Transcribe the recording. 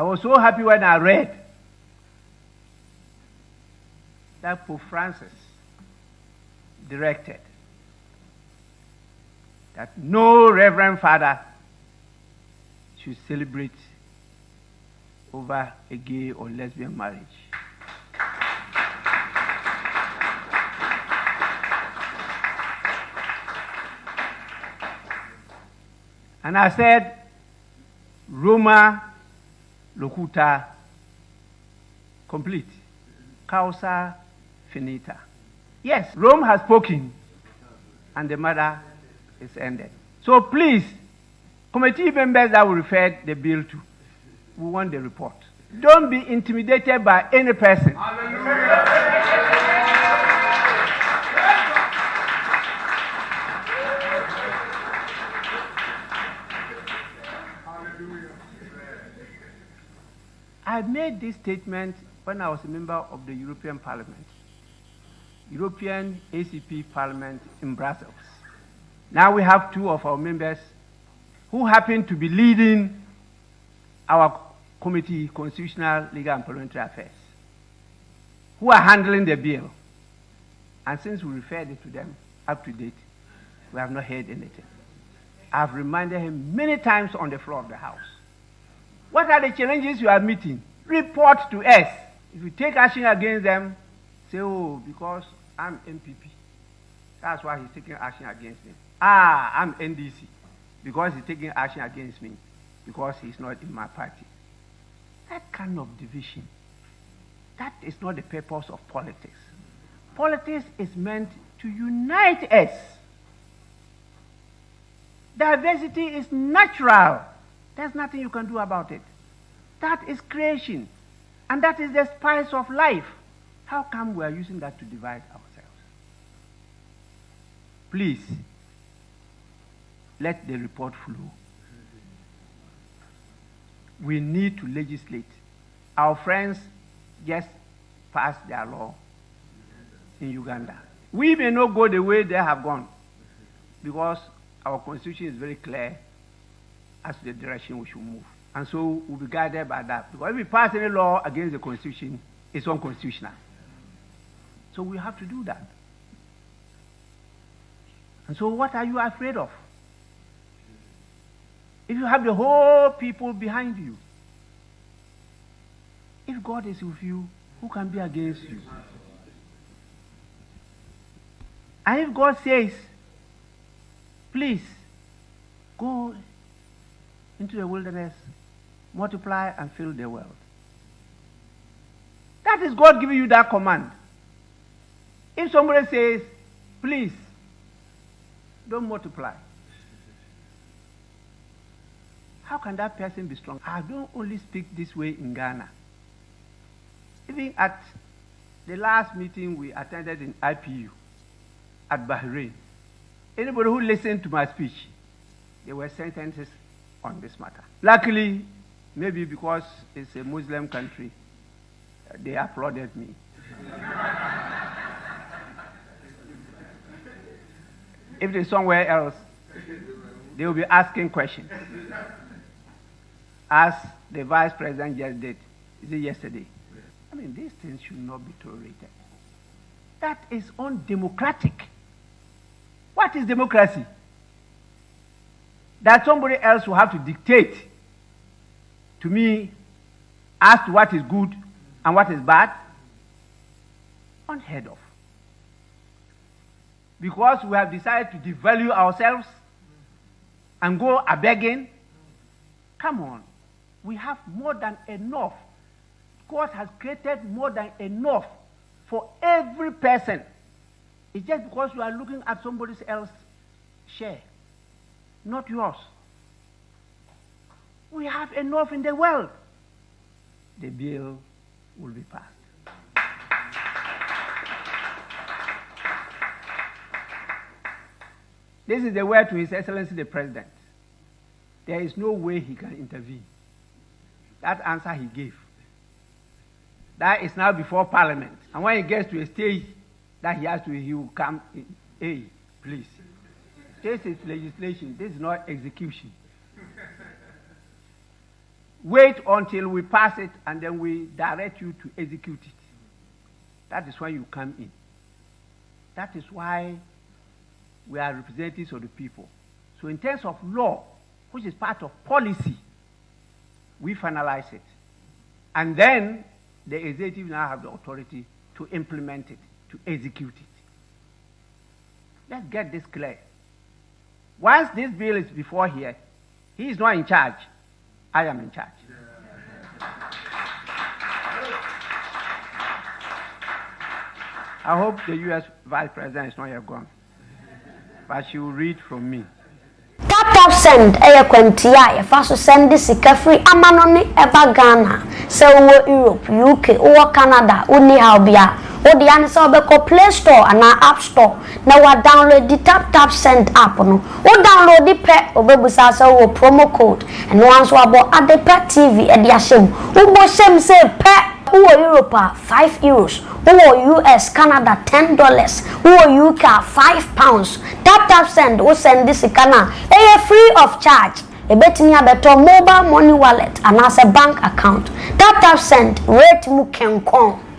I was so happy when I read that Pope Francis directed that no Reverend Father should celebrate over a gay or lesbian marriage. And I said, Roma locuta complete. Causa finita. Yes, Rome has spoken, and the matter is ended. So please, committee members that will refer the bill to, we want the report. Don't be intimidated by any person. I made this statement when I was a member of the European Parliament, European ACP Parliament in Brussels. Now we have two of our members who happen to be leading our committee, Constitutional, Legal and Parliamentary Affairs, who are handling the bill. And since we referred it to them up to date, we have not heard anything. I've reminded him many times on the floor of the House. What are the challenges you are meeting? Report to us. If you take action against them, say, oh, because I'm NPP. That's why he's taking action against me. Ah, I'm NDC. Because he's taking action against me. Because he's not in my party. That kind of division, that is not the purpose of politics. Politics is meant to unite us. Diversity is natural. There's nothing you can do about it. That is creation. And that is the spice of life. How come we are using that to divide ourselves? Please, let the report flow. We need to legislate. Our friends just passed their law in Uganda. We may not go the way they have gone because our constitution is very clear as to the direction we should move. And so we'll be guided by that. Because if we pass any law against the constitution, it's unconstitutional. So we have to do that. And so what are you afraid of? If you have the whole people behind you, if God is with you, who can be against you? And if God says, please go into the wilderness, multiply and fill the world. That is God giving you that command. If somebody says, please, don't multiply, how can that person be strong? I don't only speak this way in Ghana. Even at the last meeting we attended in IPU at Bahrain, anybody who listened to my speech, there were sentences on this matter. Luckily, maybe because it's a Muslim country, they applauded me. if it's somewhere else, they will be asking questions. As the vice president just did, is it yesterday? I mean, these things should not be tolerated. That is undemocratic. What is democracy? That somebody else will have to dictate to me as to what is good and what is bad? Unheard of. Because we have decided to devalue ourselves and go a begging. Come on. We have more than enough. God has created more than enough for every person. It's just because you are looking at somebody else's share, not yours. We have enough in the world. The bill will be passed. This is the word to His Excellency the President. There is no way he can intervene. That answer he gave. That is now before Parliament. And when he gets to a stage that he has to, he will come, in. hey, please. This is legislation. This is not execution. Wait until we pass it and then we direct you to execute it. That is when you come in. That is why we are representatives of the people. So, in terms of law, which is part of policy, we finalize it. And then the executive now have the authority to implement it, to execute it. Let's get this clear. Once this bill is before here, he is not in charge. I am in charge. I hope the U.S. Vice President is not yet gone, but she will read from me. tap tap send ɛyɛ kwantia a yɛfa so send sika firi ama no ne ɛba ghana sɛ wowɔ europe uk wowɔ canada wonni haw bia wode ane sɛ wobɛkɔ play store anaa app store na wadownload di tap tap send app no wo download di pɛ wobɛbusa sɛ wowɔ promo code ɛno a nso abɔ ade pɛ tv ɛde ahyɛ mu wobɔ hyɛ mu sɛ pɛ wowɔ europe a 5 euros. Wowɔ us canada 10 dollars. Wowɔ uk 5 pounds. Tap tap send wo send di sika no a ɛyɛ free of charge. Ebetumi abɛtɔ mobile money wallet anaasɛ bank account. Tap tap send rate mu kɛnkɔn